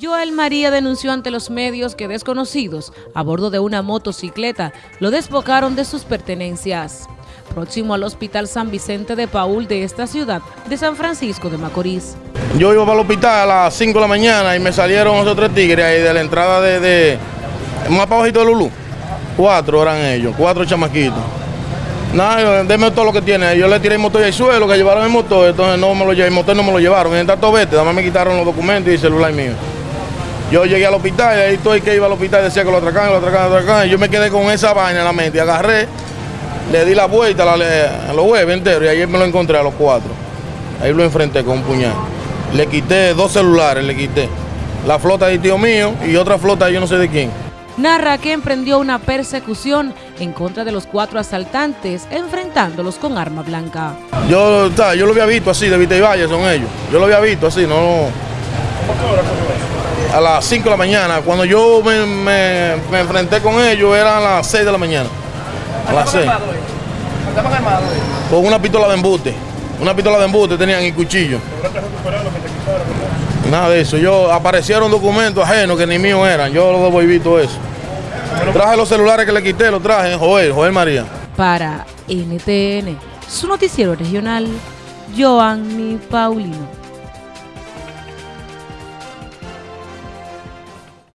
Joel María denunció ante los medios que desconocidos, a bordo de una motocicleta, lo despocaron de sus pertenencias. Próximo al Hospital San Vicente de Paul de esta ciudad de San Francisco de Macorís. Yo iba para el hospital a las 5 de la mañana y me salieron esos tres tigres ahí de la entrada de, de más bajito de Lulú. Cuatro eran ellos, cuatro chamaquitos. Nada, denme todo lo que tiene. Yo le tiré el motor el suelo, que llevaron el motor, entonces no me lo el motor no me lo llevaron. En tanto vete, además me quitaron los documentos y el celular mío. Yo llegué al hospital y ahí estoy que iba al hospital decía que lo atracan, lo atracan, lo atracan. Y yo me quedé con esa vaina en la mente. Agarré, le di la vuelta a, los huevos enteros y ayer me lo encontré a los cuatro. Ahí lo enfrenté con un puñal. Le quité dos celulares, le quité. La flota de tío mío y otra flota yo no sé de quién. Narra que emprendió una persecución en contra de los cuatro asaltantes, enfrentándolos con arma blanca. Yo, yo lo había visto así, de Vita y Valle son ellos. Yo lo había visto así, no a las 5 de la mañana. Cuando yo me, enfrenté con ellos eran a las 6 de la mañana. A las 6. Con una pistola de embute. Una pistola de embute tenían y cuchillo. Nada de eso. Yo aparecieron documentos ajenos que ni míos eran. Yo lo devolví todo eso. Traje los celulares que le quité, los traje. Joel, Joel María. Para NTN, su noticiero regional, Joanny Paulino.